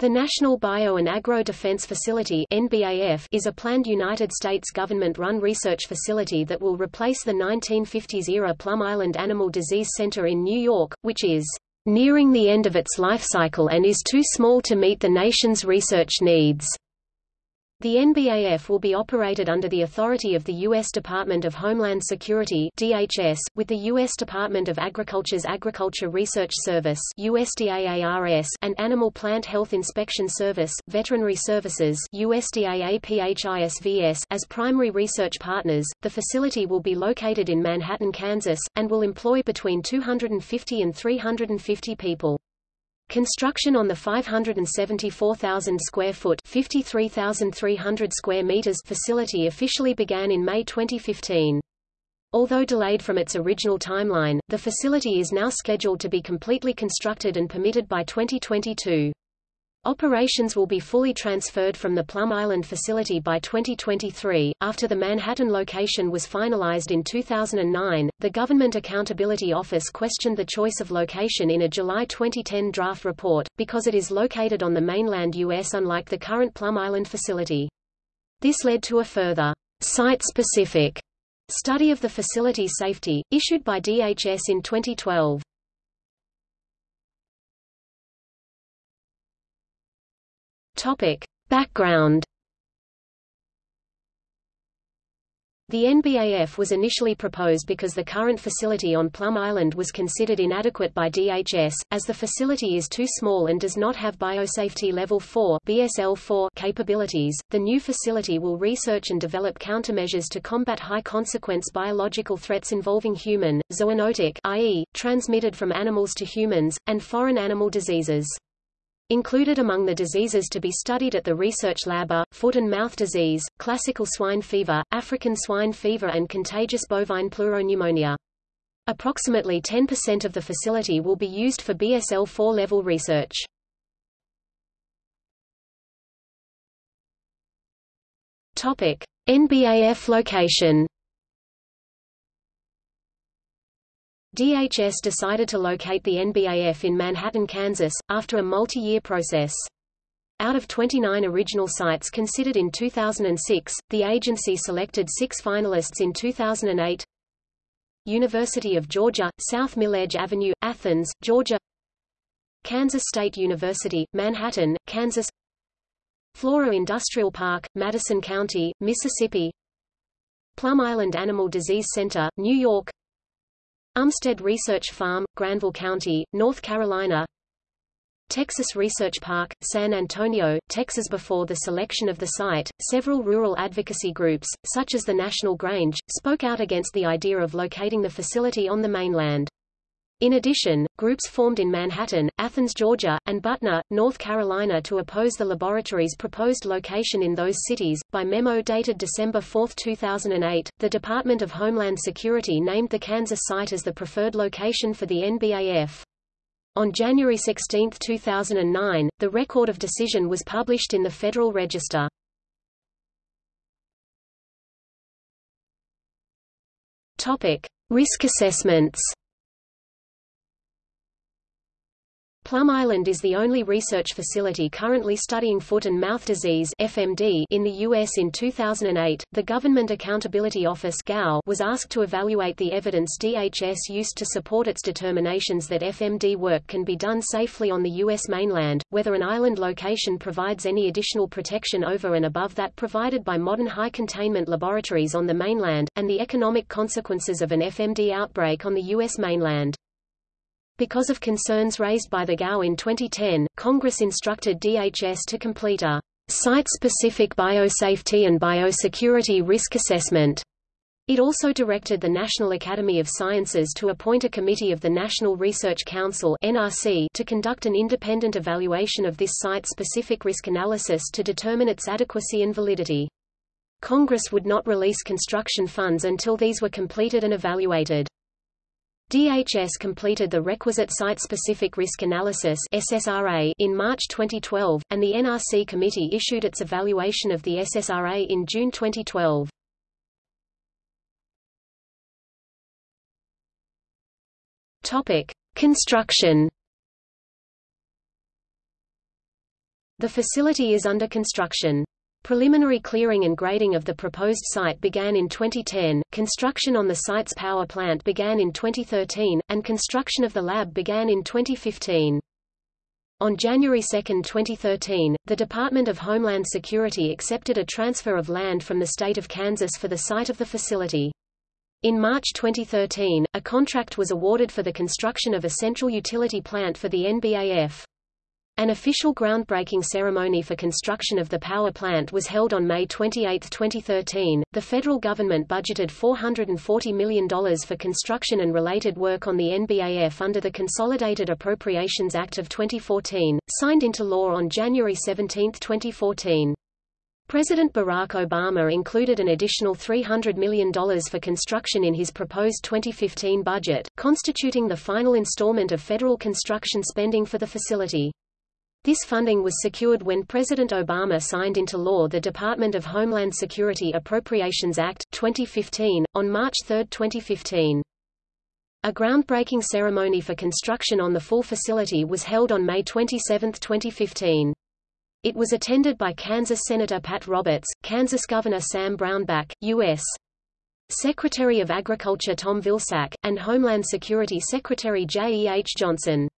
The National Bio and Agro Defense Facility is a planned United States government-run research facility that will replace the 1950s-era Plum Island Animal Disease Center in New York, which is nearing the end of its life cycle and is too small to meet the nation's research needs. The NBAF will be operated under the authority of the U.S. Department of Homeland Security DHS, with the U.S. Department of Agriculture's Agriculture Research Service USDAARS and Animal Plant Health Inspection Service Veterinary Services USDAAPHISVS as primary research partners. The facility will be located in Manhattan, Kansas, and will employ between 250 and 350 people. Construction on the 574,000 square foot (53,300 square meters) facility officially began in May 2015. Although delayed from its original timeline, the facility is now scheduled to be completely constructed and permitted by 2022. Operations will be fully transferred from the Plum Island facility by 2023. After the Manhattan location was finalized in 2009, the Government Accountability Office questioned the choice of location in a July 2010 draft report, because it is located on the mainland U.S. unlike the current Plum Island facility. This led to a further site-specific study of the facility's safety, issued by DHS in 2012. Topic. Background The NBAF was initially proposed because the current facility on Plum Island was considered inadequate by DHS, as the facility is too small and does not have Biosafety Level 4 BSL-4 capabilities. The new facility will research and develop countermeasures to combat high-consequence biological threats involving human, zoonotic i.e., transmitted from animals to humans, and foreign animal diseases. Included among the diseases to be studied at the research lab are, foot and mouth disease, classical swine fever, African swine fever and contagious bovine pleuropneumonia. Approximately 10% of the facility will be used for BSL-4 level research. NBAF location DHS decided to locate the NBAF in Manhattan, Kansas, after a multi-year process. Out of 29 original sites considered in 2006, the agency selected six finalists in 2008 University of Georgia, South Milledge Avenue, Athens, Georgia. Kansas State University, Manhattan, Kansas. Flora Industrial Park, Madison County, Mississippi. Plum Island Animal Disease Center, New York Umstead Research Farm, Granville County, North Carolina Texas Research Park, San Antonio, Texas Before the selection of the site, several rural advocacy groups, such as the National Grange, spoke out against the idea of locating the facility on the mainland. In addition, groups formed in Manhattan, Athens, Georgia, and Butner, North Carolina to oppose the laboratory's proposed location in those cities. By memo dated December 4, 2008, the Department of Homeland Security named the Kansas site as the preferred location for the NBAF. On January 16, 2009, the record of decision was published in the Federal Register. Topic: Risk assessments. Plum Island is the only research facility currently studying foot and mouth disease (FMD) in the U.S. In 2008, the Government Accountability Office (GAO) was asked to evaluate the evidence DHS used to support its determinations that FMD work can be done safely on the U.S. mainland, whether an island location provides any additional protection over and above that provided by modern high-containment laboratories on the mainland, and the economic consequences of an FMD outbreak on the U.S. mainland. Because of concerns raised by the GAO in 2010, Congress instructed DHS to complete a site-specific biosafety and biosecurity risk assessment. It also directed the National Academy of Sciences to appoint a committee of the National Research Council (NRC) to conduct an independent evaluation of this site-specific risk analysis to determine its adequacy and validity. Congress would not release construction funds until these were completed and evaluated. DHS completed the requisite site-specific risk analysis SSRA in March 2012, and the NRC committee issued its evaluation of the SSRA in June 2012. Topic: Construction The facility is under construction. Preliminary clearing and grading of the proposed site began in 2010, construction on the site's power plant began in 2013, and construction of the lab began in 2015. On January 2, 2013, the Department of Homeland Security accepted a transfer of land from the state of Kansas for the site of the facility. In March 2013, a contract was awarded for the construction of a central utility plant for the NBAF. An official groundbreaking ceremony for construction of the power plant was held on May 28, 2013. The federal government budgeted $440 million for construction and related work on the NBAF under the Consolidated Appropriations Act of 2014, signed into law on January 17, 2014. President Barack Obama included an additional $300 million for construction in his proposed 2015 budget, constituting the final installment of federal construction spending for the facility. This funding was secured when President Obama signed into law the Department of Homeland Security Appropriations Act, 2015, on March 3, 2015. A groundbreaking ceremony for construction on the full facility was held on May 27, 2015. It was attended by Kansas Senator Pat Roberts, Kansas Governor Sam Brownback, U.S. Secretary of Agriculture Tom Vilsack, and Homeland Security Secretary J. E. H. Johnson.